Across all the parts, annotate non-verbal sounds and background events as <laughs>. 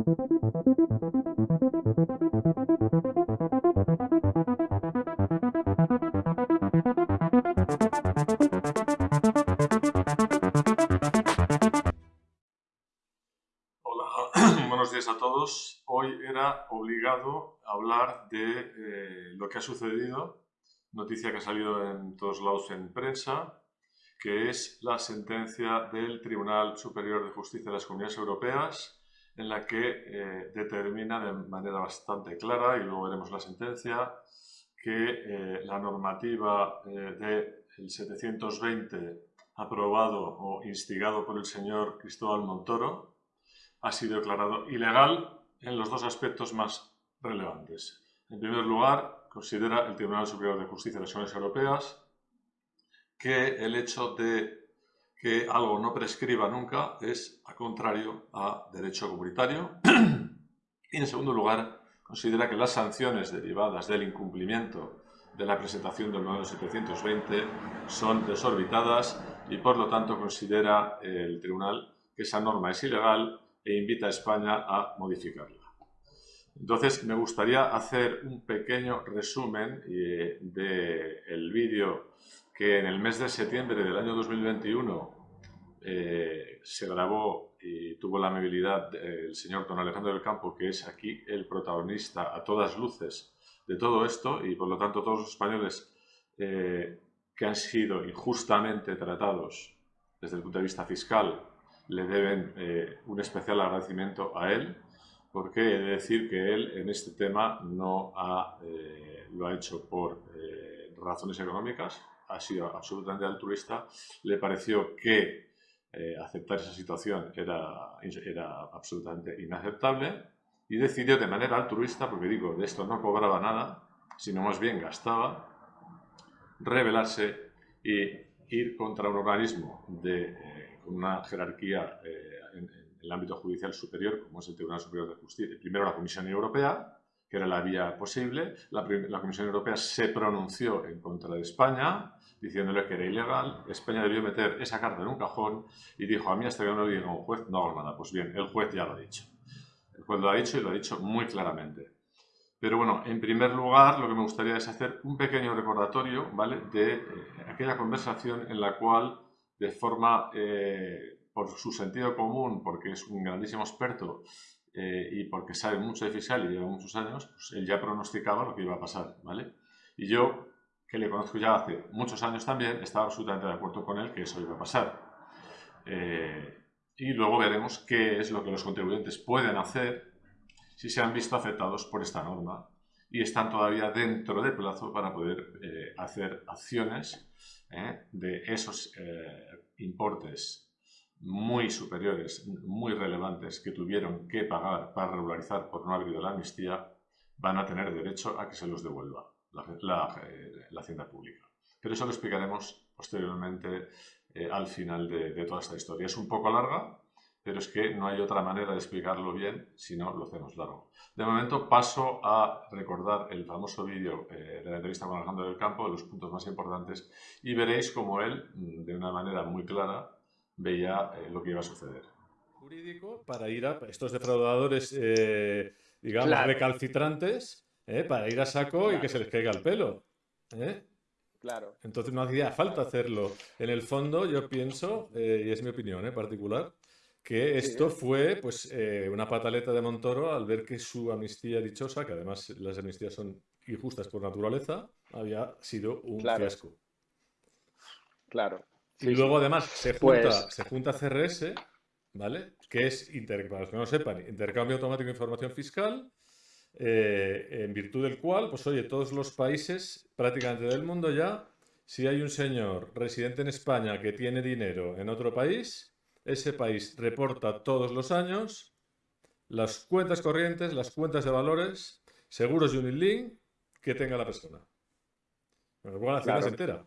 <clears throat> buenos días a todos. Hoy era obligado hablar de eh, lo que ha sucedido, noticia que ha salido en todos lados en prensa, que es la sentencia del Tribunal Superior de Justicia de las Comunidades Europeas, en la que eh, determina de manera bastante clara, y luego veremos la sentencia, que eh, la normativa del 720 aprobado o instigado por el señor Cristóbal Montoro, ha sido declarado ilegal en los dos aspectos más relevantes. En primer lugar, considera el Tribunal Superior de Justicia de las Uniones Europeas que el hecho de que algo no prescriba nunca es a contrario a derecho comunitario. <clears throat> y en segundo lugar, considera que las sanciones derivadas del incumplimiento de la presentación del modelo 720 son desorbitadas y por lo tanto considera el tribunal que esa norma es ilegal e invita a España a modificarla. Entonces, me gustaría hacer un pequeño resumen eh, del vídeo que en el mes de septiembre del año 2021 eh, se grabó y tuvo la amabilidad del señor don Alejandro del Campo, que es aquí el protagonista a todas luces de todo esto y por lo tanto todos los españoles eh, que han sido injustamente tratados desde el punto de vista fiscal le deben eh, un especial agradecimiento a él, porque he de decir que él en este tema no eh, lo ha hecho por eh, razones económicas, ha sido absolutamente altruista, le pareció que aceptar esa situación era, era absolutamente inaceptable y decidió de manera altruista, porque digo, de esto no cobraba nada, sino más bien gastaba, rebelarse y ir contra un organismo de una jerarquía eh, en, el ámbito judicial superior, como es el Tribunal Superior de Justicia. Primero la Comisión Europea, que era la vía posible. La, la, Comisión Europea se pronunció en contra de España, diciéndole que era ilegal. España debió meter esa carta en un cajón y dijo, a mí hasta que no lo diga un juez, no hago nada. Pues bien, el juez ya lo ha dicho. El juez lo ha dicho y lo ha dicho muy claramente. Pero bueno, en primer lugar, lo que me gustaría es hacer un pequeño recordatorio, ¿vale?, de eh, aquella conversación en la cual de forma, eh, por su sentido común, porque es un grandísimo experto eh, y porque sabe mucho de fiscal y lleva muchos años, pues él ya pronosticaba lo que iba a pasar, ¿vale? Y yo, que le conozco ya hace muchos años también, estaba absolutamente de acuerdo con él que eso iba a pasar. Eh, y luego veremos qué es lo que los contribuyentes pueden hacer si se han visto afectados por esta norma y están todavía dentro del plazo para poder hacer acciones ¿eh? de esos eh, importes muy superiores, muy relevantes, que tuvieron que pagar para regularizar por no haber ido la amnistía, van a tener derecho a que se los devuelva la, eh, Hacienda Pública. Pero eso lo explicaremos posteriormente al final de, de toda esta historia. Es un poco larga, pero es que no hay otra manera de explicarlo bien si no lo hacemos largo. De momento paso a recordar el famoso vídeo eh, de la entrevista con Alejandro del Campo, de los puntos más importantes, y veréis cómo él, mm, de una manera muy clara, veía eh, lo que iba a suceder. Jurídico para ir a estos defraudadores, eh, digamos, recalcitrantes, para ir a saco y que se les caiga el pelo. Claro. Entonces no hacía falta hacerlo. En el fondo, yo pienso, y es mi opinión particular, que esto fue pues eh, una pataleta de Montoro al ver que su amnistía dichosa, que además las amnistías son injustas por naturaleza, había sido un fiasco. Claro. Y luego además se junta, pues se junta CRS, ¿vale? Que es, para los que no sepan, intercambio automático de información fiscal, eh, en virtud del cual, pues oye, todos los países prácticamente del mundo ya, si hay un señor residente en España que tiene dinero en otro país, ese país reporta todos los años las cuentas corrientes, las cuentas de valores, seguros Unilink que tenga la persona. Luego la claro. se entera.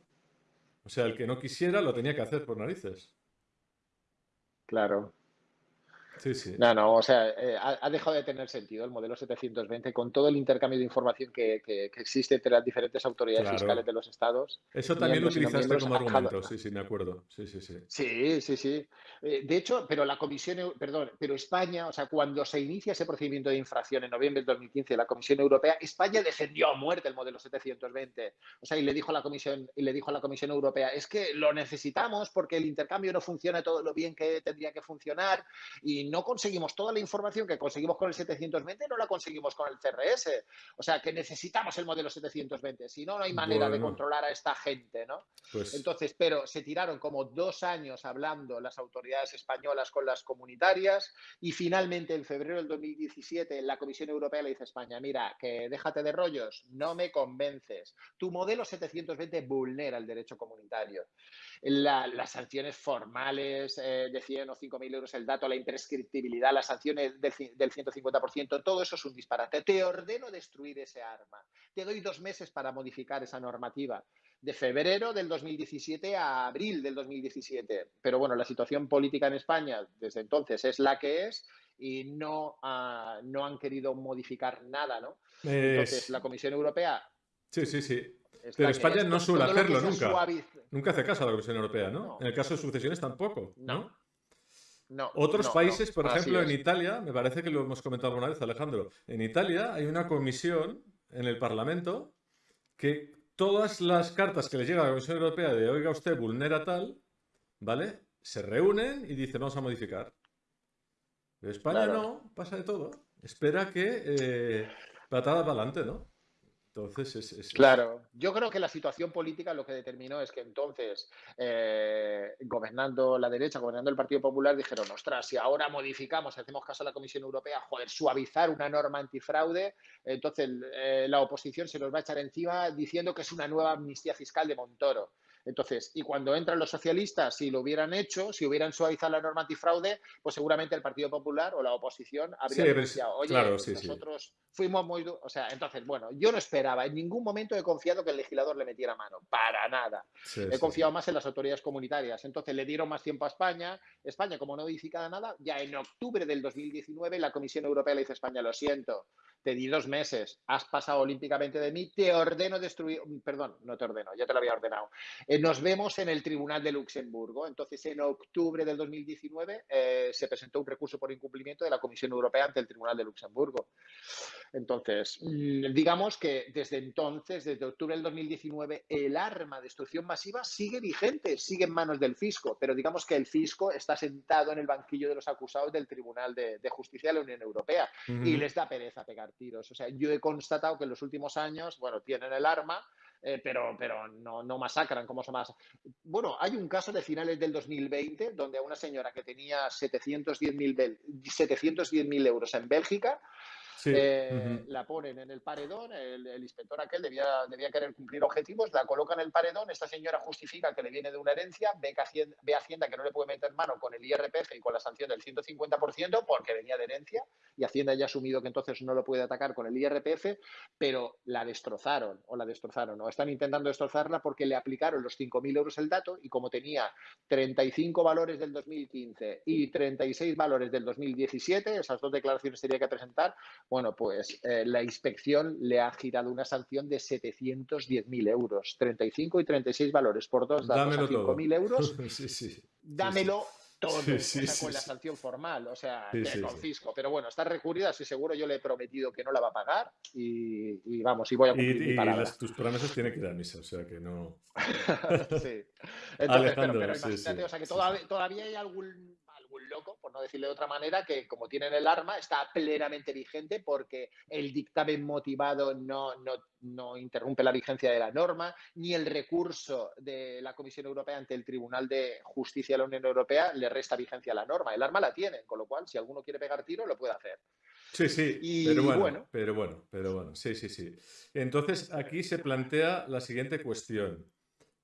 O sea, el que no quisiera lo tenía que hacer por narices. Claro. Sí, sí. No, no, o sea, eh, ha, dejado de tener sentido el modelo 720 con todo el intercambio de información que, existe entre las diferentes autoridades fiscales de los estados. Eso también lo utilizaste como argumento, sí, sí, me acuerdo. Sí, sí, sí. Sí, sí, sí. Eh, de hecho, pero la Comisión, perdón, pero España, o sea, cuando se inicia ese procedimiento de infracción en noviembre del 2015, la Comisión Europea, España defendió a muerte el modelo 720. O sea, y le dijo a la Comisión, y le dijo a la Comisión Europea, es que lo necesitamos porque el intercambio no funciona todo lo bien que tendría que funcionar y no conseguimos toda la información que conseguimos con el 720, no la conseguimos con el CRS. O sea, que necesitamos el modelo 720, si no, no hay manera de controlar a esta gente, ¿no? Pues Entonces, pero se tiraron como dos años hablando las autoridades españolas con las comunitarias y finalmente en febrero del 2017 la Comisión Europea le dice a España, mira, que déjate de rollos, no me convences. Tu modelo 720 vulnera el derecho comunitario las sanciones formales eh, de 100 o 5.000 euros el dato, la imprescriptibilidad, las sanciones del, del 150%, todo eso es un disparate. Te ordeno destruir ese arma. Te doy dos meses para modificar esa normativa de febrero del 2017 a abril del 2017. Pero bueno, la situación política en España desde entonces es la que es y no, ah, no han querido modificar nada, ¿no? Entonces, la Comisión Europea... Sí, sí, sí. Pero España no suele hacerlo nunca. Nunca hace caso a la Comisión Europea, ¿no? en el caso de sucesiones tampoco, ¿no? No. Otros países, por ejemplo, en Italia, me parece que lo hemos comentado alguna vez, Alejandro, en Italia hay una comisión en el Parlamento que todas las cartas que le llega a la Comisión Europea de oiga usted vulnera tal, ¿vale? Se reúnen y dicen vamos a modificar. Pero España no, pasa de todo. Espera que eh, patada para adelante, ¿no? Entonces, es, Claro, yo creo que la situación política lo que determinó es que entonces, eh, gobernando la derecha, gobernando el Partido Popular, dijeron, ostras, si ahora modificamos, hacemos caso a la Comisión Europea, joder, suavizar una norma antifraude, entonces eh, la oposición se nos va a echar encima diciendo que es una nueva amnistía fiscal de Montoro. Entonces, y cuando entran los socialistas, si lo hubieran hecho, si hubieran suavizado la norma antifraude, pues seguramente el Partido Popular o la oposición habría denunciado. Oye, nosotros fuimos muy... O sea, entonces, bueno, yo no esperaba, en ningún momento he confiado que el legislador le metiera mano, para nada. he confiado más en las autoridades comunitarias. Entonces, le dieron más tiempo a España. España, como no modificada nada, ya en octubre del 2019 la Comisión Europea le dice a España, lo siento, te di dos meses, has pasado olímpicamente de mí, te ordeno destruir, perdón, no te ordeno, ya te lo había ordenado. Eh, nos vemos en el Tribunal de Luxemburgo. Entonces, en octubre del 2019 eh, se presentó un recurso por incumplimiento de la Comisión Europea ante el Tribunal de Luxemburgo. Entonces, mm, digamos que desde entonces, desde octubre del 2019, el arma de destrucción masiva sigue vigente, sigue en manos del fisco, pero digamos que el fisco está sentado en el banquillo de los acusados del Tribunal de, Justicia de la Unión Europea y les da pereza pegar tiros. O sea, yo he constatado que en los últimos años, bueno, tienen el arma, eh, pero, pero no, no masacran como son más. Bueno, hay un caso de finales del 2020 donde a una señora que tenía 710.000 euros en Bélgica eh, la ponen en el paredón, el, inspector aquel debía, debía, querer cumplir objetivos, la coloca en el paredón, esta señora justifica que le viene de una herencia, ve, que Hacienda, ve Hacienda que no le puede meter mano con el IRPF y con la sanción del 150% porque venía de herencia y Hacienda ya ha asumido que entonces no lo puede atacar con el IRPF, pero la destrozaron o la destrozaron o están intentando destrozarla porque le aplicaron los 5.000 euros el dato y como tenía 35 valores del 2015 y 36 valores del 2017, esas dos declaraciones tenía que presentar, bueno, pues eh, la inspección le ha girado una sanción de 710.000 euros, 35 y 36 valores. Por dos datos a 5.000 euros. <laughs> sí, sí. Dámelo todo, con la sanción formal, o sea, te confisco. Pero bueno, está recurrida, estoy seguro, yo le he prometido que no la va a pagar y, vamos, y voy a cumplir y, y tus promesas tienen que ir a misa, o sea que no... <laughs> sí. Entonces, pero, pero imagínate, o sea que todavía, todavía hay algún loco, por no decirle de otra manera, que como tienen el arma, está plenamente vigente porque el dictamen motivado no, no, interrumpe la vigencia de la norma, ni el recurso de la Comisión Europea ante el Tribunal de Justicia de la Unión Europea le resta vigencia a la norma. El arma la tienen, con lo cual, si alguno quiere pegar tiro, lo puede hacer. Sí, sí, pero bueno, pero bueno, pero bueno, sí, sí, sí. Entonces, aquí se plantea la siguiente cuestión,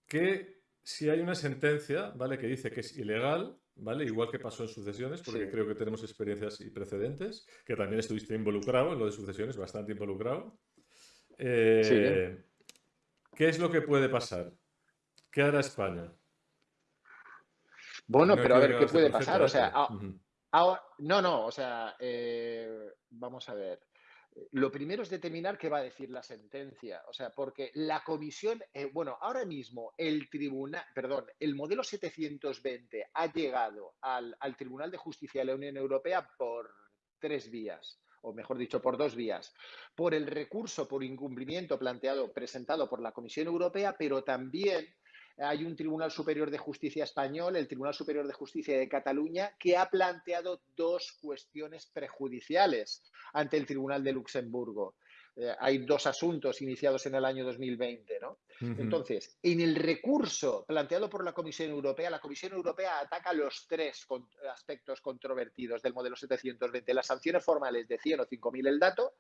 que si hay una sentencia, ¿vale?, que dice que es ilegal, ¿vale? Igual que pasó en sucesiones, porque creo que tenemos experiencias y precedentes, que también estuviste involucrado en lo de sucesiones, bastante involucrado. Eh, ¿Qué es lo que puede pasar? ¿Qué hará España? Bueno, pero a ver, ¿qué puede pasar? O sea, no, no, o sea, eh, vamos a ver. Lo primero es determinar qué va a decir la sentencia, o sea, porque la comisión, eh, bueno, ahora mismo el tribunal, perdón, el modelo 720 ha llegado al, al Tribunal de Justicia de la Unión Europea por tres vías o mejor dicho, por dos vías. Por el recurso por incumplimiento planteado, presentado por la Comisión Europea, pero también hay un Tribunal Superior de Justicia español, el Tribunal Superior de Justicia de Cataluña, que ha planteado dos cuestiones prejudiciales ante el Tribunal de Luxemburgo. Eh, hay dos asuntos iniciados en el año 2020. ¿no? Entonces, en el recurso planteado por la Comisión Europea, la Comisión Europea ataca los tres aspectos controvertidos del modelo 720. Las sanciones formales de 100 o 5.000 el dato,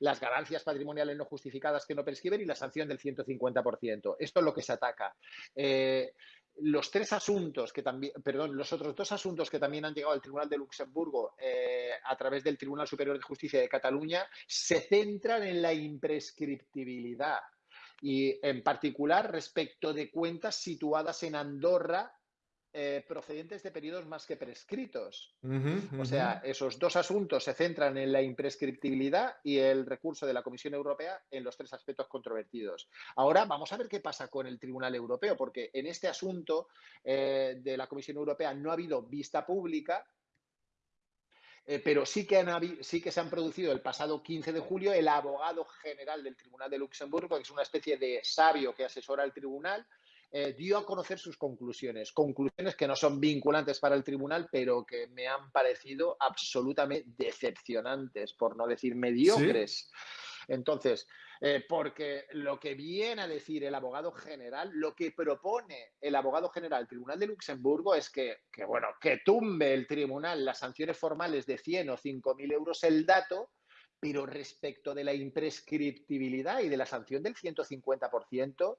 las ganancias patrimoniales no justificadas que no prescriben y la sanción del 150%. Esto es lo que se ataca. Eh, los tres asuntos que también, perdón, los otros dos asuntos que también han llegado al Tribunal de Luxemburgo eh, a través del Tribunal Superior de Justicia de Cataluña se centran en la imprescriptibilidad y en particular respecto de cuentas situadas en Andorra eh, procedentes de periodos más que prescritos. O sea, esos dos asuntos se centran en la imprescriptibilidad y el recurso de la Comisión Europea en los tres aspectos controvertidos. Ahora vamos a ver qué pasa con el Tribunal Europeo, porque en este asunto eh, de la Comisión Europea no ha habido vista pública, eh, pero sí que, han, sí que se han producido el pasado 15 de julio el abogado general del Tribunal de Luxemburgo, que es una especie de sabio que asesora al tribunal, eh, dio a conocer sus conclusiones. Conclusiones que no son vinculantes para el tribunal, pero que me han parecido absolutamente decepcionantes, por no decir mediocres. Entonces, eh, porque lo que viene a decir el abogado general, lo que propone el abogado general del Tribunal de Luxemburgo es que, que, bueno, que tumbe el tribunal las sanciones formales de 100 o 5 mil euros el dato, pero respecto de la imprescriptibilidad y de la sanción del 150%,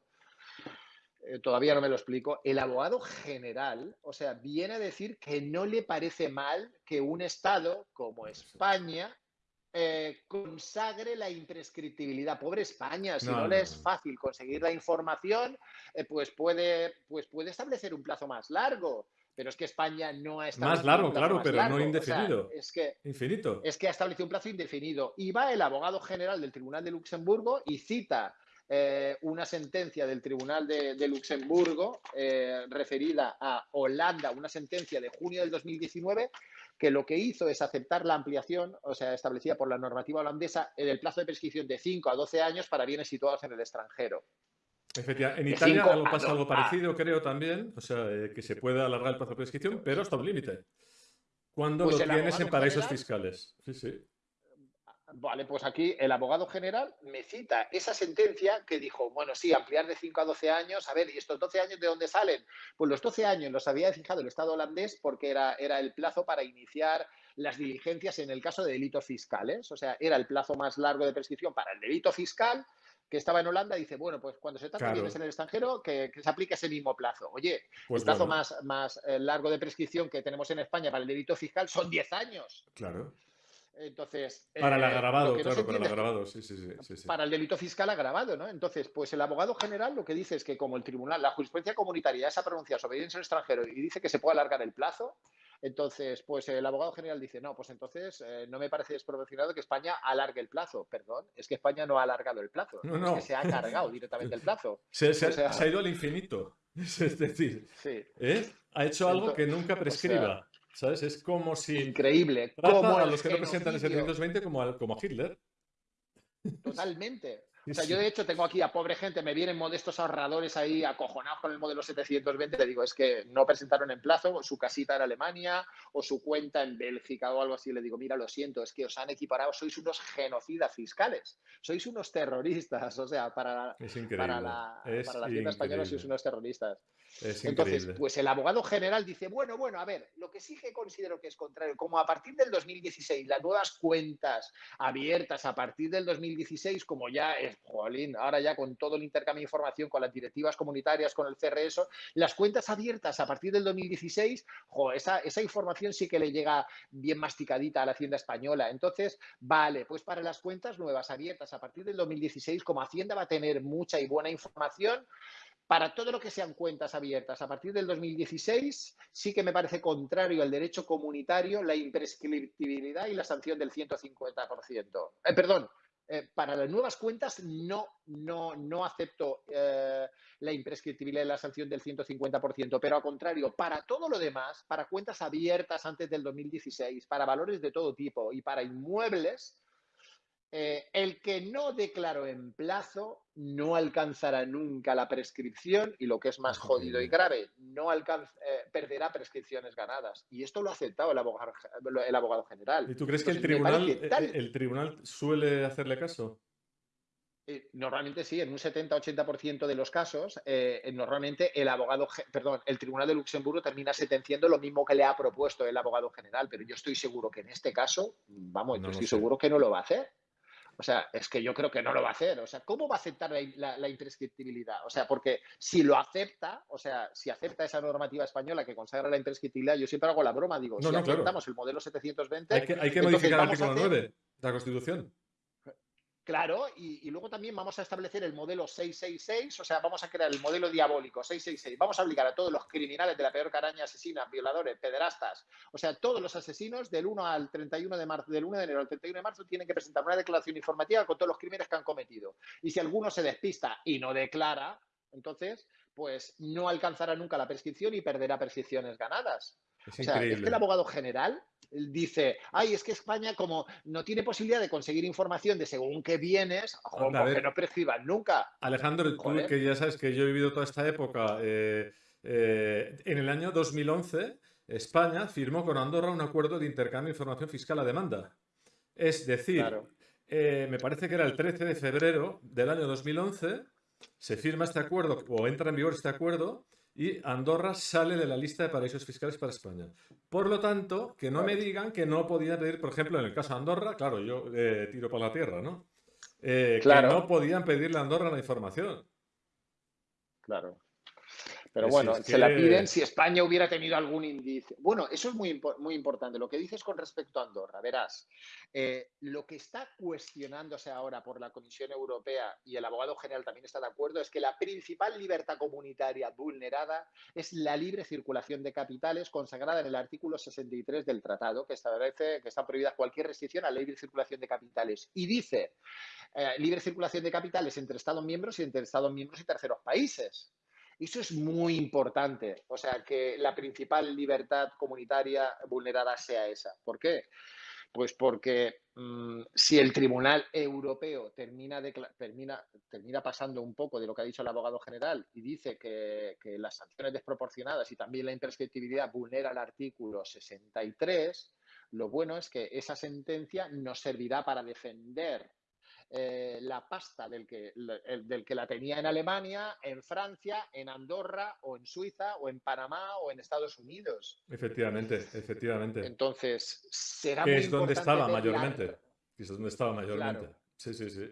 eh, todavía no me lo explico, el abogado general, o sea, viene a decir que no le parece mal que un Estado como España eh, consagre la imprescriptibilidad. Pobre España, si no, le es fácil conseguir la información, eh, pues, puede, pues puede establecer un plazo más largo. Pero es que España no ha establecido. Más largo, claro, pero no indefinido. es que, Infinito. Es que ha establecido un plazo indefinido. Y va el abogado general del Tribunal de Luxemburgo y cita eh, una sentencia del Tribunal de, Luxemburgo eh, referida a Holanda, una sentencia de junio del 2019, que lo que hizo es aceptar la ampliación, o sea, establecida por la normativa holandesa, en el plazo de prescripción de 5 a 12 años para bienes situados en el extranjero. Efectivamente, en Italia algo pasa algo parecido, creo también, o sea, eh, que se puede alargar el plazo de prescripción, pero hasta un límite. Cuando pues lo tienes en paraísos fiscales. Sí, sí. Vale, pues aquí el abogado general me cita esa sentencia que dijo, bueno, sí, ampliar de 5 a 12 años, a ver, ¿y estos 12 años de dónde salen? Pues los 12 años los había fijado el Estado holandés porque era, era el plazo para iniciar las diligencias en el caso de delitos fiscales, o sea, era el plazo más largo de prescripción para el delito fiscal que estaba en Holanda, dice, bueno, pues cuando se trata de bienes en el extranjero, que, se aplique ese mismo plazo. Oye, pues el plazo más, más eh, largo de prescripción que tenemos en España para el delito fiscal son 10 años. Claro. Entonces. Para el eh, agravado, claro, para el agravado, sí, sí, sí, Para el delito fiscal agravado, ¿no? Entonces, pues el abogado general lo que dice es que, como el tribunal, la jurisprudencia comunitaria ya se ha pronunciado sobre bienes en extranjero y dice que se puede alargar el plazo, entonces, pues el abogado general dice, no, pues entonces eh, no me parece desproporcionado que España alargue el plazo. Perdón, es que España no ha alargado el plazo, no, es que se ha cargado directamente el plazo. <laughs> Se, ha ido al infinito. <laughs> Es decir, ¿eh? ha hecho algo que nunca prescriba. ¿Sabes? Es como si. Increíble. Como a los que no presentan el 720 como a, como a Hitler. Totalmente. <laughs> O sea, yo de hecho tengo aquí a pobre gente, me vienen modestos ahorradores ahí acojonados con el modelo 720, le digo, es que no presentaron en plazo, su casita en Alemania o su cuenta en Bélgica o algo así, le digo, mira, lo siento, es que os han equiparado, sois unos genocidas fiscales, sois unos terroristas, <laughs> o sea, para, para la, para la hacienda española sois unos terroristas. Entonces, pues el abogado general dice, bueno, bueno, a ver, lo que sí que considero que es contrario, como a partir del 2016 las nuevas cuentas abiertas a partir del 2016, como ya es, jolín, ahora ya con todo el intercambio de información, con las directivas comunitarias, con el CRS, las cuentas abiertas a partir del 2016, esa, esa información sí que le llega bien masticadita a la Hacienda española. Entonces, vale, pues para las cuentas nuevas abiertas a partir del 2016, como Hacienda va a tener mucha y buena información, Para todo lo que sean cuentas abiertas a partir del 2016, sí que me parece contrario al derecho comunitario la imprescriptibilidad y la sanción del 150%. Eh, perdón, eh, para las nuevas cuentas no, no, no acepto eh, la imprescriptibilidad y la sanción del 150%, pero al contrario, para todo lo demás, para cuentas abiertas antes del 2016, para valores de todo tipo y para inmuebles, eh, el que no declaró en plazo no alcanzará nunca la prescripción y lo que es más jodido y grave, no alcanza, eh, perderá prescripciones ganadas. Y esto lo ha aceptado el abogado, el abogado general. ¿Y tú crees que el tribunal, eh, el tribunal suele hacerle caso? Normalmente sí, en un 70-80% de los casos, normalmente el abogado, perdón, el Tribunal de Luxemburgo termina sentenciando lo mismo que le ha propuesto el abogado general, pero yo estoy seguro que en este caso, vamos, yo estoy seguro que no lo va a hacer. O sea, es que yo creo que no lo va a hacer. O sea, ¿cómo va a aceptar la, imprescriptibilidad? O sea, porque si lo acepta, o sea, si acepta esa normativa española que consagra la imprescriptibilidad, yo siempre hago la broma, digo, si aceptamos el modelo 720... Hay que, hay que modificar el artículo 9 de la Constitución. Claro, y, luego también vamos a establecer el modelo 666, o sea, vamos a crear el modelo diabólico 666. Vamos a obligar a todos los criminales de la peor caraña, asesinas, violadores, pederastas, o sea, todos los asesinos del 1 al 31 de marzo, del 1 de enero al 31 de marzo tienen que presentar una declaración informativa con todos los crímenes que han cometido. Y si alguno se despista y no declara, entonces, pues no alcanzará nunca la prescripción y perderá prescripciones ganadas. Es o sea, es que el abogado general dice, ay, es que España como no tiene posibilidad de conseguir información de según qué vienes, que no prescriban nunca. Alejandro, tú que ya sabes que yo he vivido toda esta época, eh, eh, en el año 2011 España firmó con Andorra un acuerdo de intercambio de información fiscal a demanda. Es decir, eh, me parece que era el 13 de febrero del año 2011, se firma este acuerdo o entra en vigor este acuerdo y Andorra sale de la lista de paraísos fiscales para España. Por lo tanto, que no me digan que no podían pedir, por ejemplo, en el caso de Andorra, claro, yo eh, tiro para la tierra, ¿no? Eh, que no podían pedirle a Andorra la información. Claro. Pero bueno, se la piden si España hubiera tenido algún indicio. Bueno, eso es muy, muy importante. Lo que dices con respecto a Andorra, verás, eh, lo que está cuestionándose ahora por la Comisión Europea y el abogado general también está de acuerdo es que la principal libertad comunitaria vulnerada es la libre circulación de capitales consagrada en el artículo 63 del tratado, que establece que está prohibida cualquier restricción a la libre circulación de capitales. Y dice eh, libre circulación de capitales entre Estados miembros y entre Estados miembros y terceros países. Eso es muy importante, o sea, que la principal libertad comunitaria vulnerada sea esa. ¿Por qué? Pues porque mm, si el Tribunal Europeo termina, termina, termina, pasando un poco de lo que ha dicho el abogado general y dice que, que las sanciones desproporcionadas y también la imprescriptibilidad vulnera el artículo 63, lo bueno es que esa sentencia nos servirá para defender eh, la pasta del que, del que la tenía en Alemania, en Francia, en Andorra o en Suiza o en Panamá o en Estados Unidos. Efectivamente, efectivamente. Entonces, será muy es donde estaba mayormente. es donde estaba mayormente. Sí, sí, sí.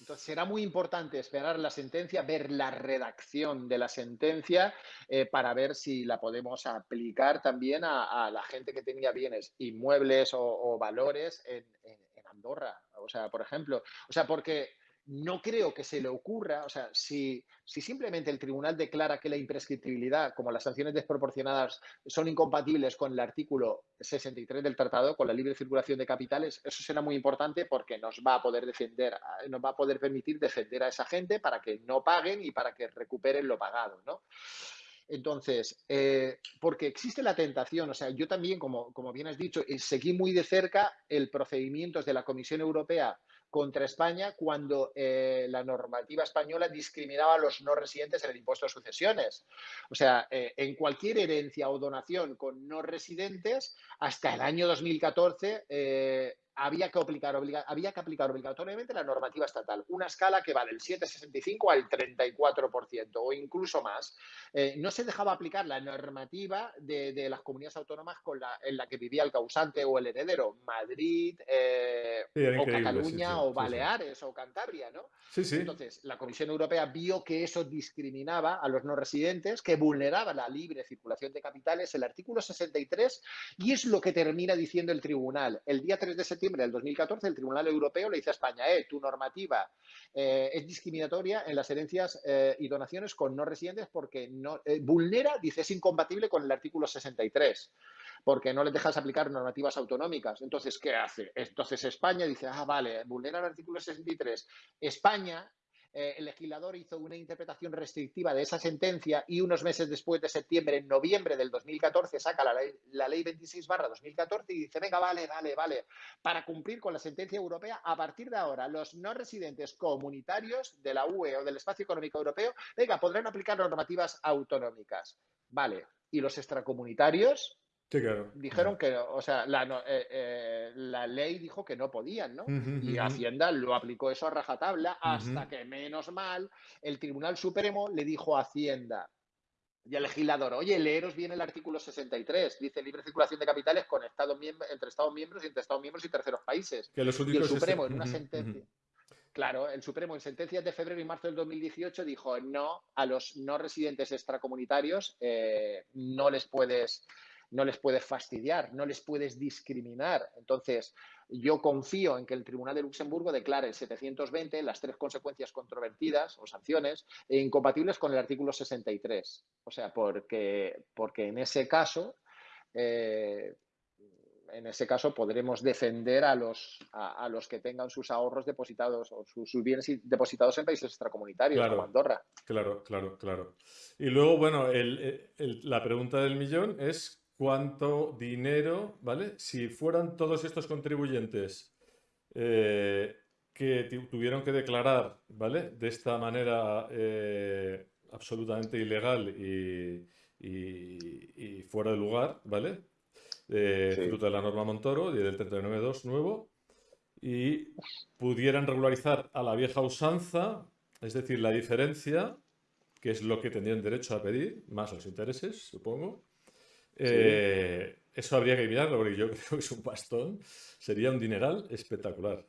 Entonces será muy importante esperar la sentencia, ver la redacción de la sentencia eh, para ver si la podemos aplicar también a, la gente que tenía bienes inmuebles o, valores en, Andorra, o sea, por ejemplo, o sea, porque no creo que se le ocurra, o sea, si, si, simplemente el tribunal declara que la imprescriptibilidad, como las sanciones desproporcionadas, son incompatibles con el artículo 63 del tratado, con la libre circulación de capitales, eso será muy importante porque nos va a poder defender, nos va a poder permitir defender a esa gente para que no paguen y para que recuperen lo pagado, ¿no? Entonces, eh, porque existe la tentación, o sea, yo también, como, como bien has dicho, eh, seguí muy de cerca el procedimiento de la Comisión Europea contra España cuando eh, la normativa española discriminaba a los no residentes en el impuesto de sucesiones. O sea, en cualquier herencia o donación con no residentes, hasta el año 2014 había que, aplicar, había que aplicar obligatoriamente la normativa estatal, una escala que va del 7,65 al 34% o incluso más. Eh, no se dejaba aplicar la normativa de, las comunidades autónomas con la, en la que vivía el causante o el heredero, Madrid, eh, o Cataluña o Baleares o Cantabria, ¿no? Entonces, la Comisión Europea vio que eso discriminaba a los no residentes, que vulneraba la libre circulación de capitales, el artículo 63, y es lo que termina diciendo el tribunal. El día 3 de septiembre del 2014, el Tribunal Europeo le dice a España, eh, tu normativa eh, es discriminatoria en las herencias eh, y donaciones con no residentes porque no, eh, vulnera, dice, es incompatible con el artículo 63 porque no les dejas aplicar normativas autonómicas. Entonces, ¿qué hace? Entonces España dice, ah, vale, vulnera el artículo 63. España eh, el legislador hizo una interpretación restrictiva de esa sentencia y unos meses después de septiembre, en noviembre del 2014, saca la ley, la ley 26 barra 2014 y dice, venga, vale, vale, vale, para cumplir con la sentencia europea, a partir de ahora, los no residentes comunitarios de la UE o del Espacio Económico Europeo, venga, podrán aplicar normativas autonómicas. Vale, y los extracomunitarios, Dijeron que, o sea, la, eh, eh, la, ley dijo que no podían, ¿no? y Hacienda lo aplicó eso a rajatabla hasta que, menos mal, el Tribunal Supremo le dijo a Hacienda y al legislador, oye, leeros bien el artículo 63, dice libre circulación de capitales con Estados entre Estados miembros y entre Estados miembros y terceros países. y el Supremo en una sentencia... Claro, el Supremo en sentencias de febrero y marzo del 2018 dijo no a los no residentes extracomunitarios, eh, no les puedes no les puedes fastidiar, no les puedes discriminar. Entonces, yo confío en que el Tribunal de Luxemburgo declare el 720 las tres consecuencias controvertidas o sanciones e incompatibles con el artículo 63. O sea, porque, porque en ese caso... Eh, en ese caso podremos defender a los, a, los que tengan sus ahorros depositados o sus, bienes depositados en países extracomunitarios como Andorra. Claro, claro, claro. Y luego, bueno, la pregunta del millón es cuánto dinero, ¿vale? Si fueran todos estos contribuyentes eh, que tuvieron que declarar, ¿vale? De esta manera eh, absolutamente ilegal y, fuera de lugar, ¿vale? Fruto de la norma Montoro y del 39.2 nuevo, y pudieran regularizar a la vieja usanza, es decir, la diferencia, que es lo que tendrían derecho a pedir, más los intereses, supongo, eh, eso habría que mirarlo porque yo <laughs> creo que es un bastón. Sería un dineral espectacular.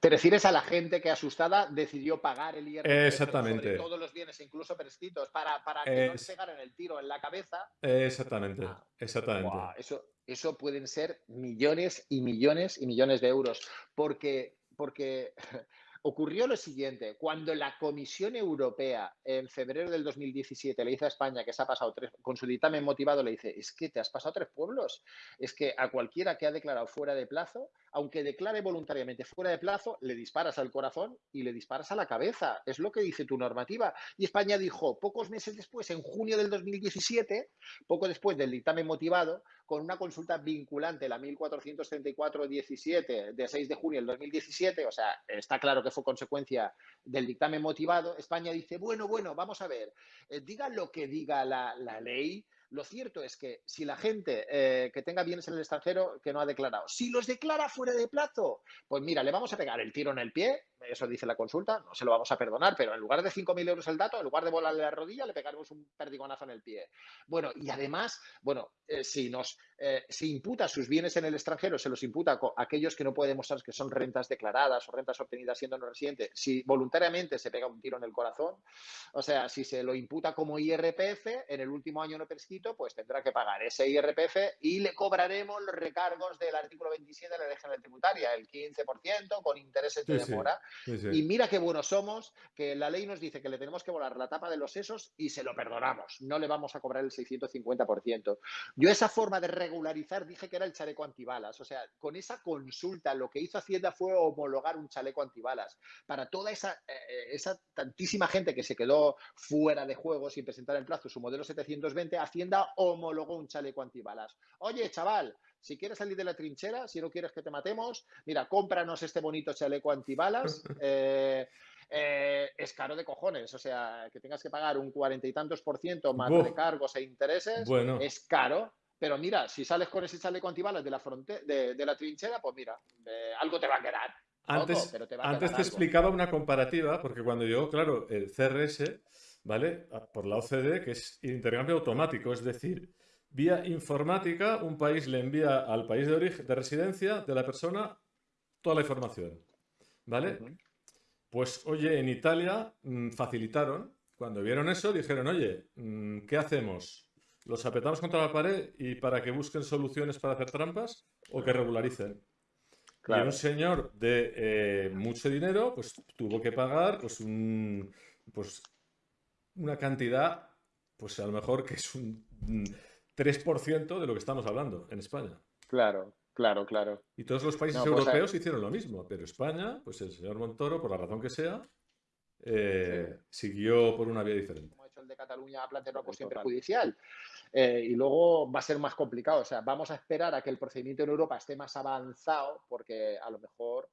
Te refieres a la gente que asustada decidió pagar el IRPF Exactamente. todos los bienes, incluso prescritos, para, para que no se pegaran el tiro en la cabeza. Exactamente, ah, exactamente. eso, eso pueden ser millones y millones y millones de euros. Porque, porque <laughs> ocurrió lo siguiente, cuando la Comisión Europea en febrero del 2017 le dice a España que se ha pasado tres, con su dictamen motivado le dice, es que te has pasado tres pueblos, es que a cualquiera que ha declarado fuera de plazo, aunque declare voluntariamente fuera de plazo, le disparas al corazón y le disparas a la cabeza, es lo que dice tu normativa. Y España dijo, pocos meses después, en junio del 2017, poco después del dictamen motivado, con una consulta vinculante, la 1434-17 de 6 de junio del 2017, o sea, está claro que fue consecuencia del dictamen motivado, España dice, bueno, bueno, vamos a ver, eh, diga lo que diga la, la ley, lo cierto es que si la gente eh, que tenga bienes en el extranjero que no ha declarado, si los declara fuera de plazo, pues mira, le vamos a pegar el tiro en el pie, eso dice la consulta, no se lo vamos a perdonar, pero en lugar de 5.000 euros el dato, en lugar de volarle la rodilla, le pegaremos un perdigonazo en el pie. Bueno, y además, bueno, eh, si nos eh, imputa sus bienes en el extranjero, se los imputa a aquellos que no pueden demostrar que son rentas declaradas o rentas obtenidas siendo no residente, si voluntariamente se pega un tiro en el corazón, o sea, si se lo imputa como IRPF, en el último año no prescrito, pues tendrá que pagar ese IRPF y le cobraremos los recargos del artículo 27 de la ley general tributaria, el 15% con intereses de demora. Y mira qué buenos somos, que la ley nos dice que le tenemos que volar la tapa de los sesos y se lo perdonamos. No le vamos a cobrar el 650%. Yo esa forma de regularizar dije que era el chaleco antibalas. O sea, con esa consulta lo que hizo Hacienda fue homologar un chaleco antibalas. Para toda esa, eh, esa tantísima gente que se quedó fuera de juego sin presentar en plazo su modelo 720, Hacienda homologó un chaleco antibalas. Oye, chaval, si quieres salir de la trinchera, si no quieres que te matemos, mira, cómpranos este bonito chaleco antibalas. <laughs> Eh, eh, es caro de cojones, o sea, que tengas que pagar un cuarenta y tantos por ciento más de cargos e intereses, es caro. Pero mira, si sales con ese chaleco antibalas de la, de, de la trinchera, pues mira, eh, algo te va a quedar. Antes, te, antes te explicaba una comparativa, porque cuando yo, claro, el CRS, ¿vale? Por la OCDE, que es intercambio automático, es decir, Vía informática, un país le envía al país de origen, de residencia de la persona toda la información. ¿Vale? Pues, oye, en Italia mm, facilitaron. Cuando vieron eso, dijeron, oye, mm, ¿qué hacemos? ¿Los apretamos contra la pared y para que busquen soluciones para hacer trampas o que regularicen? Y un señor de eh, mucho dinero, pues tuvo que pagar pues, un, pues, una cantidad, pues a lo mejor que es un 3% de lo que estamos hablando en España. Claro, claro, claro. Y todos los países pues, europeos hicieron lo mismo, pero España, pues el señor Montoro, por la razón que sea, eh, siguió por una vía diferente. Como ha hecho el de Cataluña, ha planteado una cuestión judicial. Eh, y luego va a ser más complicado. O sea, vamos a esperar a que el procedimiento en Europa esté más avanzado, porque a lo mejor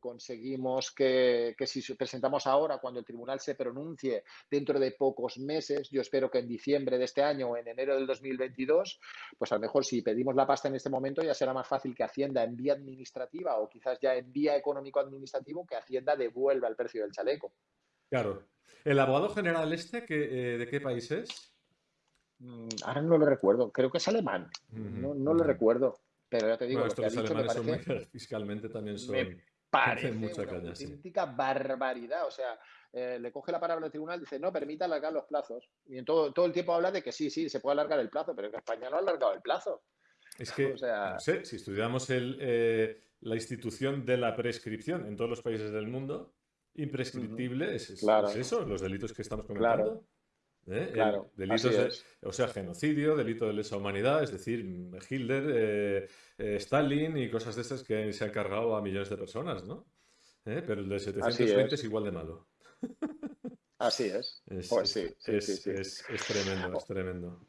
conseguimos que, si presentamos ahora, cuando el tribunal se pronuncie dentro de pocos meses, yo espero que en diciembre de este año o en enero del 2022, pues a lo mejor si pedimos la pasta en este momento ya será más fácil que Hacienda en vía administrativa o quizás ya en vía económico-administrativo que Hacienda devuelva el precio del chaleco. Claro. ¿El abogado general este que, eh, de qué país es? Mm, ahora no lo recuerdo, creo que es alemán, no, lo recuerdo, pero ya te digo, que los alemanes son <laughs> fiscalmente también son parece mucha una auténtica barbaridad. O sea, eh, le coge la palabra al tribunal y dice, no, permita alargar los plazos. Y en todo, todo el tiempo habla de que sí, sí, se puede alargar el plazo, pero que España no ha alargado el plazo. Es que, no sé, si estudiamos el, eh, la institución de la prescripción en todos los países del mundo, imprescriptible es, eso, los delitos que estamos comentando. ¿Eh? Claro, delitos o sea, genocidio, delito de lesa humanidad, es decir, Hitler, eh, eh, Stalin y cosas de esas que se han cargado a millones de personas, ¿no? Pero el de 720 es. igual de malo. Así es. es pues sí, sí, sí, es, tremendo, es tremendo.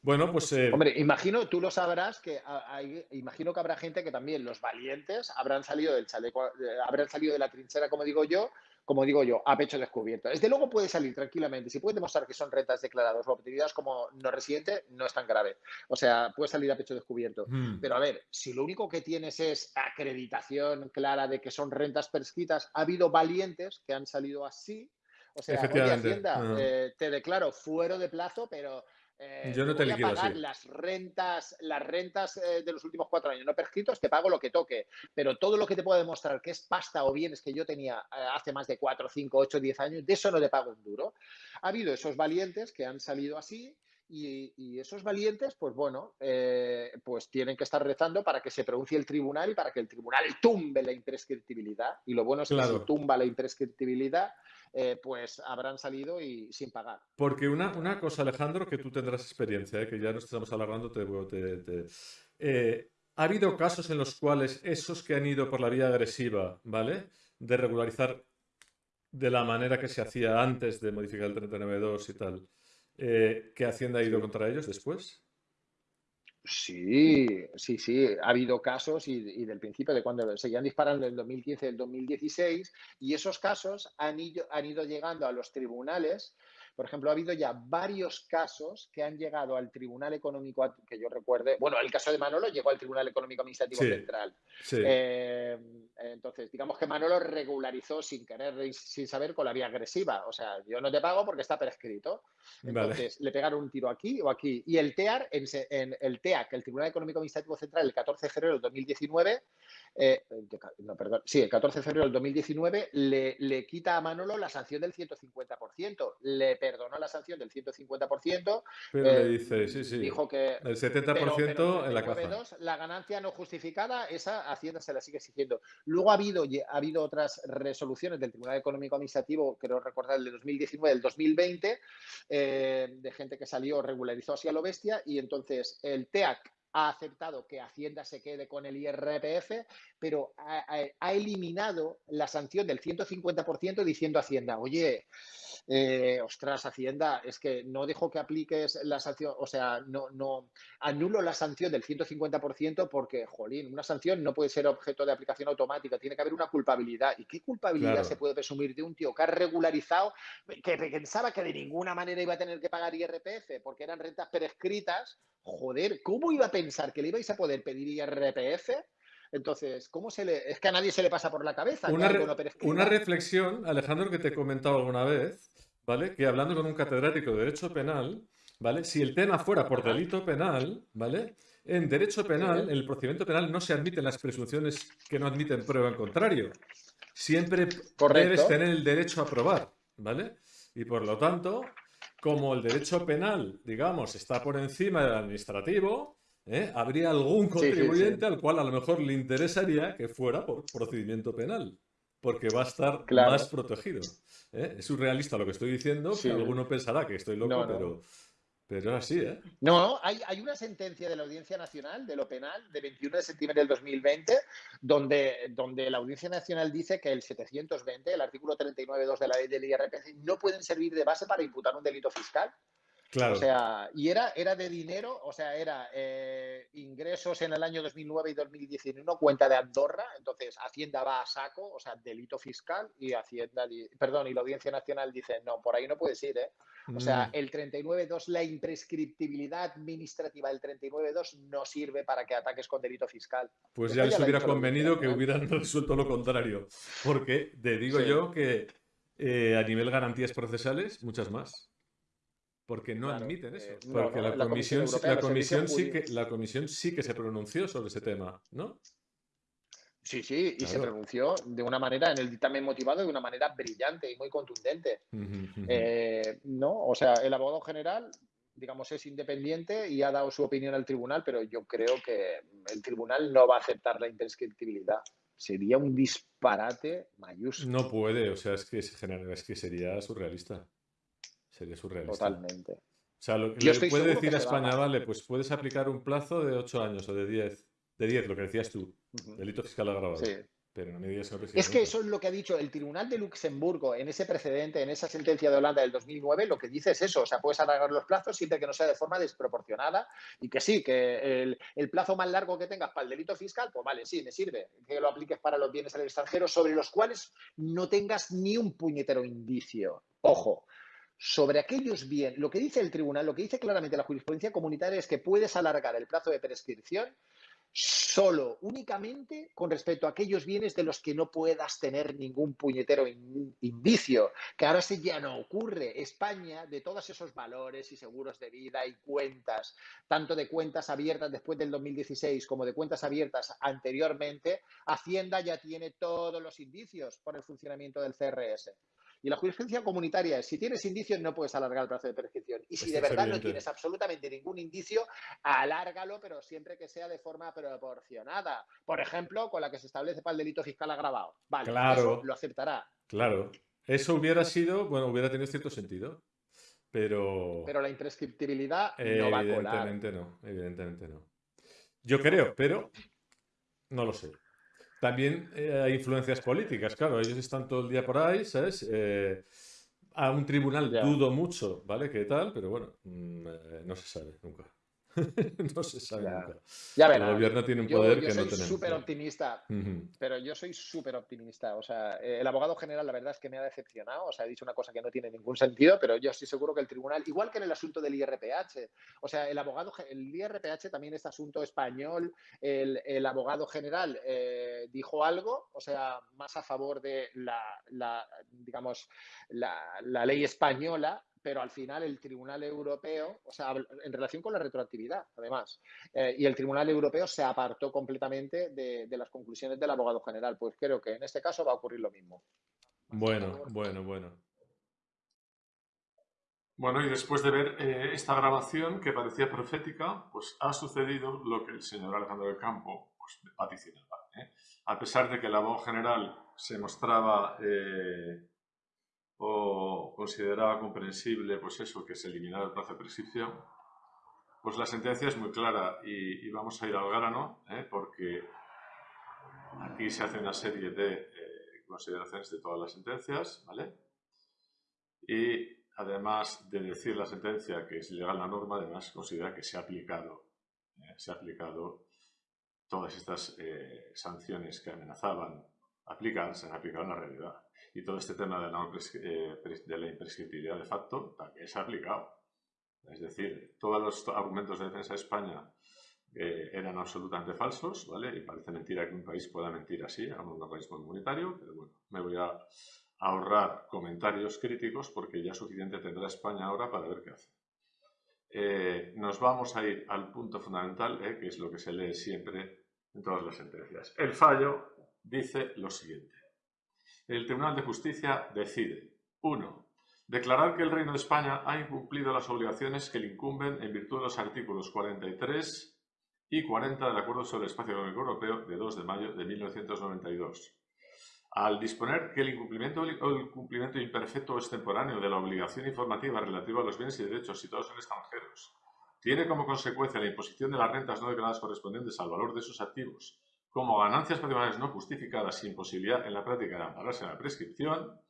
Bueno, pues. Hombre, imagino, tú lo sabrás, que hay, imagino que habrá gente que también, los valientes, habrán salido del chaleco, habrán salido de la trinchera, como digo yo, como digo yo, a pecho descubierto. Desde luego puede salir tranquilamente. Si puede demostrar que son rentas declaradas o obtenidas como no residente, no es tan grave. O sea, puede salir a pecho descubierto. Hmm. Pero a ver, si lo único que tienes es acreditación clara de que son rentas prescritas, ha habido valientes que han salido así. O sea, Hacienda, eh, te declaro fuero de plazo, pero eh, yo no te, voy a pagar las rentas, las rentas eh, de los últimos cuatro años no prescritos, te pago lo que toque. Pero todo lo que te pueda demostrar que es pasta o bienes que yo tenía eh, hace más de cuatro, cinco, ocho, diez años, de eso no le pago un duro. Ha habido esos valientes que han salido así y, esos valientes, pues bueno, pues tienen que estar rezando para que se pronuncie el tribunal y para que el tribunal tumbe la imprescriptibilidad. Y lo bueno es que si tumba la imprescriptibilidad, eh, pues habrán salido y sin pagar. Porque una, una cosa, Alejandro, que tú tendrás experiencia, eh, que ya no estamos alargando, te, te, eh, ha habido casos en los cuales esos que han ido por la vía agresiva, ¿vale? De regularizar de la manera que se hacía antes de modificar el 39.2 y tal, ¿qué Hacienda ha ido contra ellos después? Sí, sí, sí. Ha habido casos y, del principio de cuando seguían disparando el 2015 y el 2016 y esos casos han ido, han ido llegando a los tribunales por ejemplo, ha habido ya varios casos que han llegado al Tribunal Económico, que yo recuerde, bueno, el caso de Manolo llegó al Tribunal Económico Administrativo Central. Eh, entonces, digamos que Manolo regularizó sin querer sin saber con la vía agresiva. O sea, yo no te pago porque está prescrito. Entonces, le pegaron un tiro aquí o aquí. Y el TEAR, en, el TEAC, el Tribunal Económico Administrativo Central, el 14 de febrero de 2019, eh, no, perdón, sí, el 14 de febrero del 2019, le, le quita a Manolo la sanción del 150%. Le perdonó la sanción del 150%. Pero le eh, dice, sí, sí. Dijo que. El 70% en la caja. la ganancia no justificada, esa Hacienda se la sigue exigiendo. Luego ha habido, ha habido otras resoluciones del Tribunal Económico Administrativo, creo recordar el de 2019, el 2020, eh, de gente que salió, regularizó así a lo bestia, y entonces el TEAC ha aceptado que Hacienda se quede con el IRPF, pero ha, eliminado la sanción del 150% diciendo a Hacienda, oye, eh, ostras, Hacienda, es que no dejo que apliques la sanción, o sea, no, no anulo la sanción del 150% porque, jolín, una sanción no puede ser objeto de aplicación automática, tiene que haber una culpabilidad. ¿Y qué culpabilidad se puede presumir de un tío que ha regularizado, que pensaba que de ninguna manera iba a tener que pagar IRPF porque eran rentas prescritas? Joder, ¿cómo iba a pensar que le ibais a poder pedir IRPF? Entonces, ¿cómo se le.? Es que a nadie se le pasa por la cabeza. Una, una reflexión, Alejandro, que te he comentado alguna vez, ¿vale? Que hablando con un catedrático de Derecho Penal, ¿vale? Si el tema fuera por delito penal, ¿vale? en derecho penal, en el procedimiento penal, no se admiten las presunciones que no admiten prueba en contrario. Siempre debes tener el derecho a probar, ¿vale? Y por lo tanto, como el derecho penal, digamos, está por encima del administrativo, ¿eh? habría algún contribuyente al cual a lo mejor le interesaría que fuera por procedimiento penal, porque va a estar más protegido. ¿eh? Es surrealista lo que estoy diciendo, que alguno pensará que estoy loco, pero pero así, ¿eh? No, hay, hay, una sentencia de la Audiencia Nacional de lo penal de 21 de septiembre del 2020 donde, donde la Audiencia Nacional dice que el 720, el artículo 39.2 de la ley del IRPC, no pueden servir de base para imputar un delito fiscal. O sea, y era, era de dinero, o sea, era eh, ingresos en el año 2009 y 2019, cuenta de Andorra, entonces Hacienda va a saco, o sea, delito fiscal, y Hacienda, perdón, y la Audiencia Nacional dice, no, por ahí no puedes ir, ¿eh? O sea, mm. el 39.2, la imprescriptibilidad administrativa del 39.2 no sirve para que ataques con delito fiscal. Pues ya les hubiera convenido que hubieran <laughs> resuelto lo contrario, porque te digo yo que eh, a nivel garantías procesales, muchas más. Porque no admiten eso. Eh, porque la, comisión, la, comisión, sí que, la comisión sí que se pronunció sobre ese tema, ¿no? Sí, sí, y se pronunció de una manera, en el dictamen motivado, de una manera brillante y muy contundente. Eh, no, o sea, el abogado general, digamos, es independiente y ha dado su opinión al tribunal, pero yo creo que el tribunal no va a aceptar la imprescriptibilidad. Sería un disparate mayúsculo. No puede, o sea, es que, es que sería surrealista. Sería surrealista. Totalmente. O sea, lo que le puede decir a España, vale, pues puedes aplicar un plazo de 8 años o de 10. De 10, lo que decías tú. Delito fiscal agravado. Sí. Pero no me digas que Es que eso es lo que ha dicho el Tribunal de Luxemburgo en ese precedente, en esa sentencia de Holanda del 2009, lo que dice es eso, o sea, puedes alargar los plazos siempre que no sea de forma desproporcionada y que sí, que el, el, plazo más largo que tengas para el delito fiscal, pues vale, sí, me sirve, que lo apliques para los bienes al extranjero sobre los cuales no tengas ni un puñetero indicio. Ojo, sobre aquellos bienes, lo que dice el tribunal, lo que dice claramente la jurisprudencia comunitaria es que puedes alargar el plazo de prescripción solo, únicamente con respecto a aquellos bienes de los que no puedas tener ningún puñetero indicio, que ahora sí ya no ocurre. España, de todos esos valores y seguros de vida y cuentas, tanto de cuentas abiertas después del 2016 como de cuentas abiertas anteriormente, Hacienda ya tiene todos los indicios por el funcionamiento del CRS. Y la jurisprudencia comunitaria es, si tienes indicios no puedes alargar el plazo de prescripción. Y si de verdad no tienes absolutamente ningún indicio, alárgalo, pero siempre que sea de forma proporcionada. Por ejemplo, con la que se establece para el delito fiscal agravado. Vale, claro, lo aceptará. Claro. Eso hubiera sido, bueno, hubiera tenido cierto sentido. Pero... Pero la imprescriptibilidad no va a colar. Evidentemente no, evidentemente no. Yo creo, pero no lo sé. También eh, hay influencias políticas, claro, ellos están todo el día por ahí, ¿sabes? Eh, a un tribunal dudo mucho, ¿vale? ¿Qué tal? Pero bueno, mm, eh, no se sabe nunca. <laughs> no se sabe nunca. Ya El gobierno tiene un poder que no tenemos. Yo soy súper optimista, pero yo soy súper optimista. O sea, eh, el abogado general, la verdad es que me ha decepcionado. O sea, ha dicho una cosa que no tiene ningún sentido, pero yo estoy seguro que el tribunal, igual que en el asunto del IRPH, o sea, el abogado, el IRPH también es asunto español. El, abogado general eh, dijo algo, o sea, más a favor de la, digamos, la ley española pero al final el Tribunal Europeo, o sea, en relación con la retroactividad, además, eh, y el Tribunal Europeo se apartó completamente de, las conclusiones del abogado general. Pues creo que en este caso va a ocurrir lo mismo. Bueno, bueno, bueno. Bueno, y después de ver eh, esta grabación que parecía profética, pues ha sucedido lo que el señor Alejandro del Campo pues, vaticinaba. ¿eh? A pesar de que el abogado general se mostraba o consideraba comprensible pues eso, que se eliminara el plazo de prescripción, pues la sentencia es muy clara y, vamos a ir al grano, ¿eh? porque aquí se hace una serie de eh, consideraciones de todas las sentencias, ¿vale? Y además de decir la sentencia que es ilegal la norma, además considera que se ha aplicado, ¿eh? se ha aplicado todas estas sanciones que amenazaban aplicar, se han aplicado en la realidad y todo este tema de la, eh, de la imprescriptibilidad de facto también se ha aplicado. Es decir, todos los argumentos de defensa de España eh, eran absolutamente falsos, ¿vale? Y parece mentira que un país pueda mentir así, a un organismo comunitario, pero bueno, me voy a ahorrar comentarios críticos porque ya suficiente tendrá España ahora para ver qué hace. eh, nos vamos a ir al punto fundamental, que es lo que se lee siempre en todas las sentencias. El fallo dice lo siguiente. El Tribunal de Justicia decide, 1. Declarar que el Reino de España ha incumplido las obligaciones que le incumben en virtud de los artículos 43 y 40 del Acuerdo sobre el Espacio Económico Europeo de 2 de mayo de 1992. Al disponer que el incumplimiento o el cumplimiento imperfecto o extemporáneo de la obligación informativa relativa a los bienes y derechos situados en extranjeros tiene como consecuencia la imposición de las rentas no declaradas correspondientes al valor de sus activos como ganancias patrimoniales no justificadas sin posibilidad en la práctica de ampararse en la prescripción,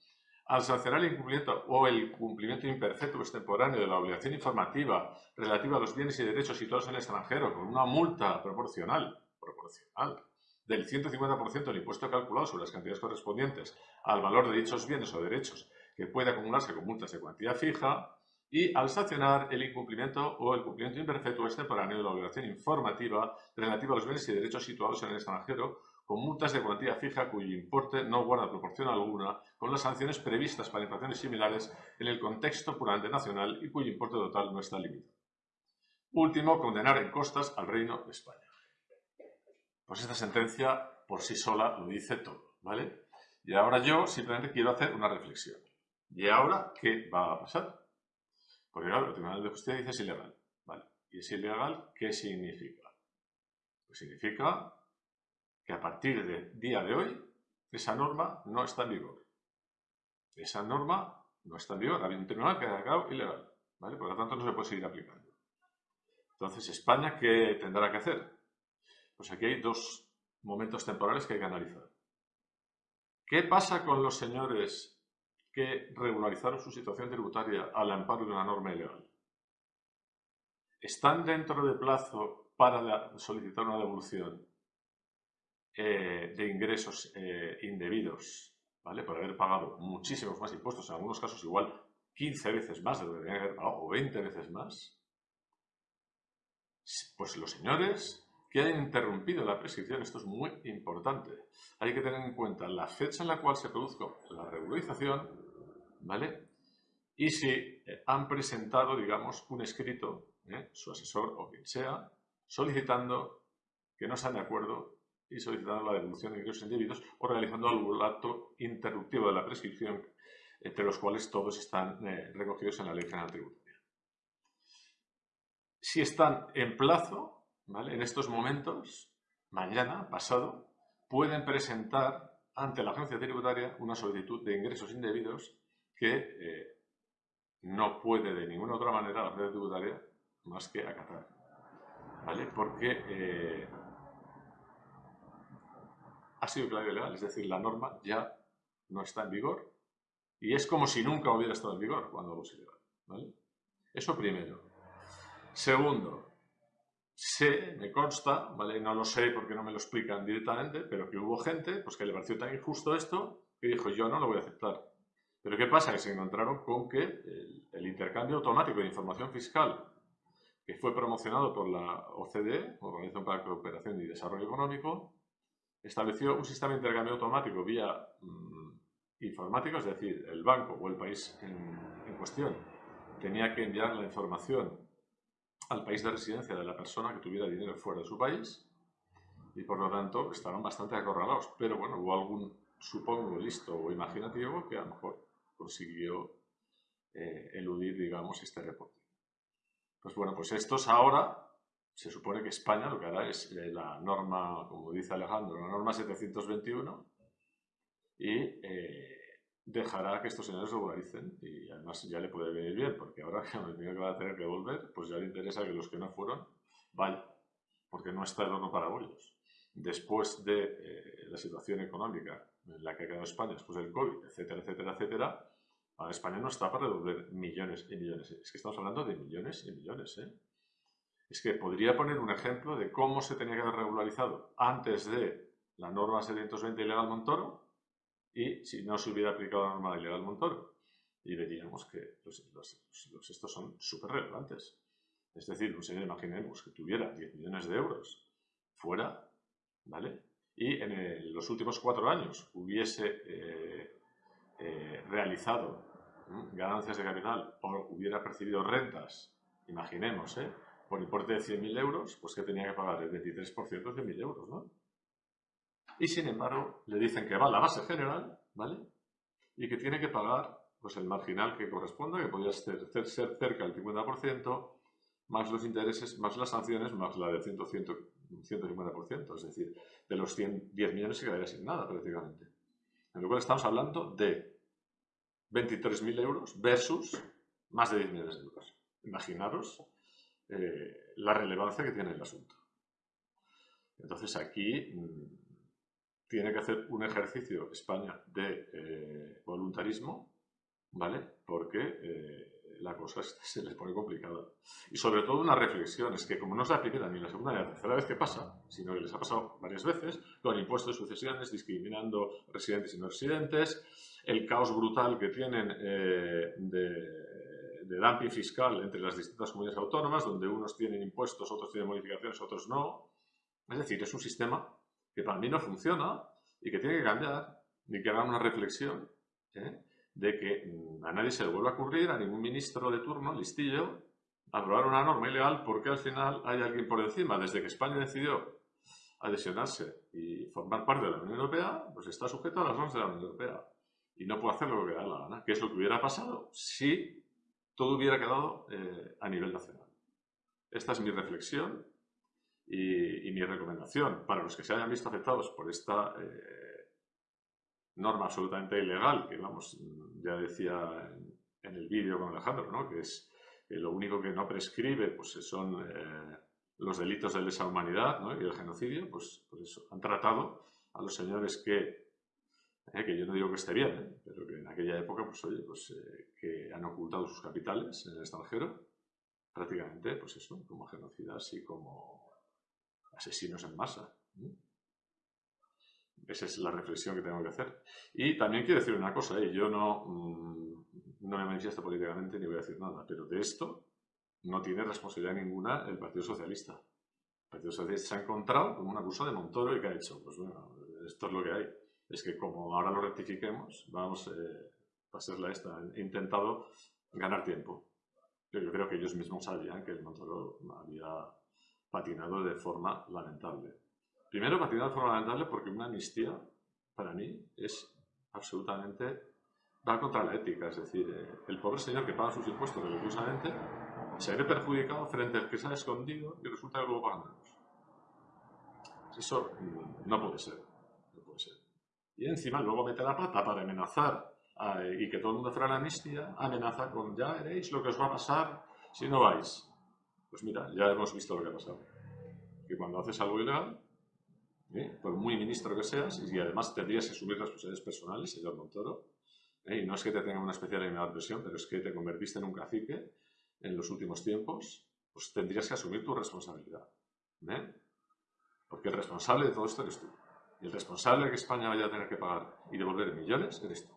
al sancionar el incumplimiento o el cumplimiento imperfecto extemporáneo de la obligación informativa relativa a los bienes y derechos situados en el extranjero con una multa proporcional, proporcional del 150% del impuesto calculado sobre las cantidades correspondientes al valor de dichos bienes o derechos que puede acumularse con multas de cuantía fija y al sancionar el incumplimiento o el cumplimiento imperfecto extemporáneo de la obligación informativa relativa a los bienes y derechos situados en el extranjero con multas de cuantía fija cuyo importe no guarda proporción alguna con las sanciones previstas para infracciones similares en el contexto puramente nacional y cuyo importe total no está limitado. Último, condenar en costas al Reino de España. Pues esta sentencia por sí sola lo dice todo, ¿vale? Y ahora yo simplemente quiero hacer una reflexión. ¿Y ahora qué va a pasar? Porque claro, el Tribunal de Justicia dice es ilegal. ¿Y es ilegal qué significa? Pues significa que a partir del día de hoy esa norma no está en vigor. Esa norma no está en vigor. Ha un tribunal que ha declarado ilegal. Por lo tanto, no se puede seguir aplicando. Entonces, ¿España qué tendrá que hacer? Pues aquí hay dos momentos temporales que hay que analizar. ¿Qué pasa con los señores que regularizaron su situación tributaria al amparo de una norma ilegal? ¿Están dentro de plazo para solicitar una devolución eh, de ingresos eh, indebidos, ¿vale? Por haber pagado muchísimos más impuestos, en algunos casos igual 15 veces más de lo que deberían haber pagado, o 20 veces más, pues los señores que hayan interrumpido la prescripción, esto es muy importante. Hay que tener en cuenta la fecha en la cual se produjo la regularización, ¿vale? Y si eh, han presentado, digamos, un escrito, su asesor o quien sea, solicitando que no están de acuerdo y solicitando la devolución de ingresos indebidos o realizando algún acto interruptivo de la prescripción, entre los cuales todos están eh, recogidos en la Ley General Tributaria. Si están en plazo, ¿vale? en estos momentos, mañana, pasado, pueden presentar ante la agencia tributaria una solicitud de ingresos indebidos que eh, no puede de ninguna otra manera la agencia tributaria más que acatar. ¿Vale? Porque eh, ha sido claro y legal, es decir, la norma ya no está en vigor y es como si nunca hubiera estado en vigor cuando algo es ilegal. ¿vale? Eso primero. Segundo, sé, me consta, ¿vale? no lo sé porque no me lo explican directamente, pero que hubo gente pues, que le pareció tan injusto esto que dijo yo no lo voy a aceptar. Pero ¿qué pasa? Que se encontraron con que el, intercambio automático de información fiscal que fue promocionado por la OCDE, Organización para la Cooperación y Desarrollo Económico, estableció un sistema de intercambio automático vía mm, informática, es decir, el banco o el país en, cuestión tenía que enviar la información al país de residencia de la persona que tuviera dinero fuera de su país y por lo tanto estaban bastante acorralados. Pero bueno, hubo algún, supongo, listo o imaginativo que a lo mejor consiguió eh, eludir, digamos, este reporte. Pues bueno, pues estos ahora se supone que España lo que hará es eh, la norma, como dice Alejandro, la norma 721 y eh, dejará que estos señores regularicen y además ya le puede venir bien porque ahora <laughs> que que va a tener que volver, pues ya le interesa que los que no fueron vayan, porque no está el horno para bollos. Después de eh, la situación económica en la que ha quedado España, después del COVID, etcétera, etcétera, etcétera, España no está para devolver millones y millones. Es que estamos hablando de millones y millones, ¿eh? es que podría poner un ejemplo de cómo se tenía que haber regularizado antes de la norma 720 ilegal Montoro y si no se hubiera aplicado la norma ilegal Montoro. Y veríamos que los, estos son súper relevantes. Es decir, un señor, imaginemos que tuviera 10 millones de euros fuera, ¿vale? Y en los últimos cuatro años hubiese eh, eh, realizado ganancias de capital o hubiera percibido rentas imaginemos, ¿eh? por importe de 100.000 euros, pues que tenía que pagar el 23% de 100.000 euros, ¿no? Y sin embargo, le dicen que va a la base general, ¿vale? Y que tiene que pagar pues, el marginal que corresponda, que podría ser, ser cerca del 50%, más los intereses, más las sanciones, más la del 100, 150%. Es decir, de los 100, 10 millones se quedaría sin nada prácticamente. En lo cual estamos hablando de 23.000 euros versus más de 10 millones de euros. Imaginaros eh, la relevancia que tiene el asunto. Entonces aquí mm, tiene que hacer un ejercicio España de eh, voluntarismo, ¿vale? Porque eh, la cosa <laughs> se les pone complicada. Y sobre todo una reflexión, es que como no es la primera ni la segunda ni la tercera vez que pasa, sino que les ha pasado varias veces, con impuestos de sucesiones, discriminando residentes y no residentes, el caos brutal que tienen de, de dumping fiscal entre las distintas comunidades autónomas, donde unos tienen impuestos, otros tienen modificaciones, otros no. Es decir, es un sistema que para mí no funciona y que tiene que cambiar y que haga una reflexión ¿eh? De que mm, a nadie se le vuelva a ocurrir, a ningún ministro de turno, listillo, aprobar una norma ilegal porque al final hay alguien por encima. Desde que España decidió adhesionarse y formar parte de la Unión Europea, pues está sujeto a las normas de la Unión Europea y no puede hacer lo que le da la gana. ¿Qué es lo que hubiera pasado si todo hubiera quedado eh, a nivel nacional? Esta es mi reflexión y, mi recomendación para los que se hayan visto afectados por esta eh, norma absolutamente ilegal, que vamos, ya decía en, el vídeo con Alejandro, ¿no? que es lo único que no prescribe pues son eh, los delitos de lesa humanidad ¿no? y el genocidio, pues, pues eso, han tratado a los señores que, eh, que yo no digo que esté bien, pero que en aquella época, pues oye, pues que han ocultado sus capitales en el extranjero, prácticamente, pues eso, como genocidas y como asesinos en masa. Esa es la reflexión que tengo que hacer. Y también quiero decir una cosa, ¿eh? yo no, mm, no me manifiesto políticamente ni voy a decir nada, pero de esto no tiene responsabilidad ninguna el Partido Socialista. El Partido Socialista se ha encontrado con una acusa de Montoro y que ha hecho, pues bueno, esto es lo que hay. Es que como ahora lo rectifiquemos, vamos eh, a hacerla esta. He intentado ganar tiempo. Pero yo creo que ellos mismos sabían que el Montoro había patinado de forma lamentable. Primero, patinado de forma lamentable porque una amnistía, para mí, es absolutamente... va contra la ética. Es decir, eh, el pobre señor que paga sus impuestos religiosamente se ve perjudicado frente al que se ha escondido y resulta que luego pagan menos. Eso mm, no puede ser. No puede ser. Y encima luego mete la pata para amenazar y que todo el mundo fuera la amnistía, amenaza con ya veréis lo que os va a pasar si no vais. Pues mira, ya hemos visto lo que ha pasado. Que cuando haces algo ilegal, ¿eh? por muy ministro que seas, y además tendrías que asumir responsabilidades personales, señor Montoro, ¿eh? y no es que te tenga una especial presión, pero es que te convertiste en un cacique en los últimos tiempos, pues tendrías que asumir tu responsabilidad. ¿eh? Porque el responsable de todo esto eres tú. Y el responsable de que España vaya a tener que pagar y devolver millones eres tú.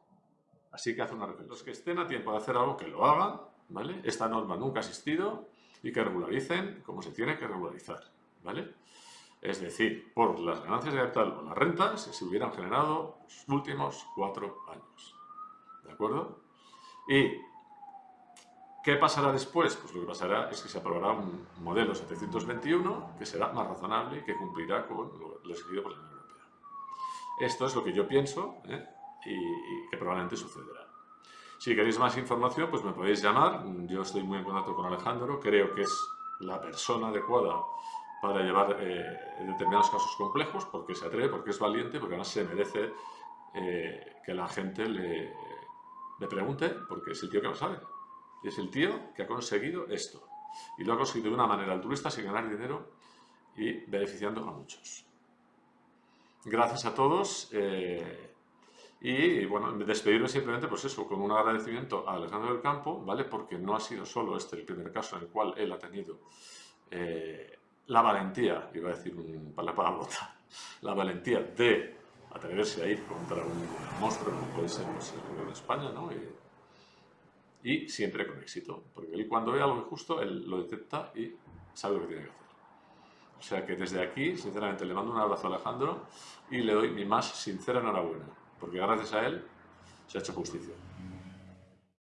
Así que haz una reflexión. Los que estén a tiempo de hacer algo, que lo hagan, ¿vale? Esta norma nunca ha existido, y que regularicen como se tiene que regularizar, ¿vale? Es decir, por las ganancias de capital o las rentas se hubieran generado los últimos cuatro años. ¿De acuerdo? ¿Y qué pasará después? Pues lo que pasará es que se aprobará un modelo 721 que será más razonable y que cumplirá con lo exigido por la Unión Europea. Esto es lo que yo pienso ¿eh? y que probablemente sucederá. Si queréis más información, pues me podéis llamar. Yo estoy muy en contacto con Alejandro. Creo que es la persona adecuada para llevar eh, determinados casos complejos, porque se atreve, porque es valiente, porque además se merece eh, que la gente le, le, pregunte, porque es el tío que lo sabe. Es el tío que ha conseguido esto. Y lo ha conseguido de una manera altruista, sin ganar dinero y beneficiando a muchos. Gracias a todos. Eh, y bueno, despedirme simplemente, pues eso, con un agradecimiento a Alejandro del Campo, ¿vale? Porque no ha sido solo este el primer caso en el cual él ha tenido eh, la valentía, iba a decir un, la <laughs> la valentía de atreverse a ir contra un monstruo como puede ser pues, el gobierno de España, ¿no? Y, y, siempre con éxito, porque él cuando ve algo injusto, él lo detecta y sabe lo que tiene que hacer. O sea que desde aquí, sinceramente, le mando un abrazo a Alejandro y le doy mi más sincera enhorabuena porque gracias a él se ha hecho justicia.